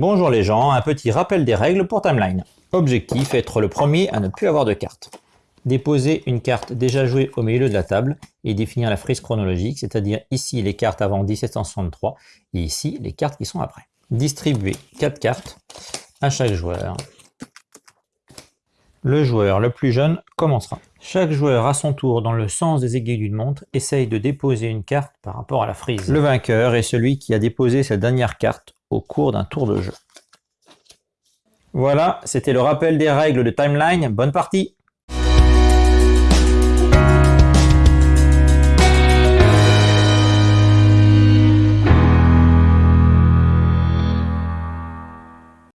Bonjour les gens, un petit rappel des règles pour Timeline. Objectif, être le premier à ne plus avoir de carte. Déposer une carte déjà jouée au milieu de la table et définir la frise chronologique, c'est-à-dire ici les cartes avant 1763 et ici les cartes qui sont après. Distribuer 4 cartes à chaque joueur. Le joueur le plus jeune commencera. Chaque joueur à son tour dans le sens des aiguilles d'une montre essaye de déposer une carte par rapport à la frise. Le vainqueur est celui qui a déposé sa dernière carte au cours d'un tour de jeu. Voilà, c'était le rappel des règles de Timeline. Bonne partie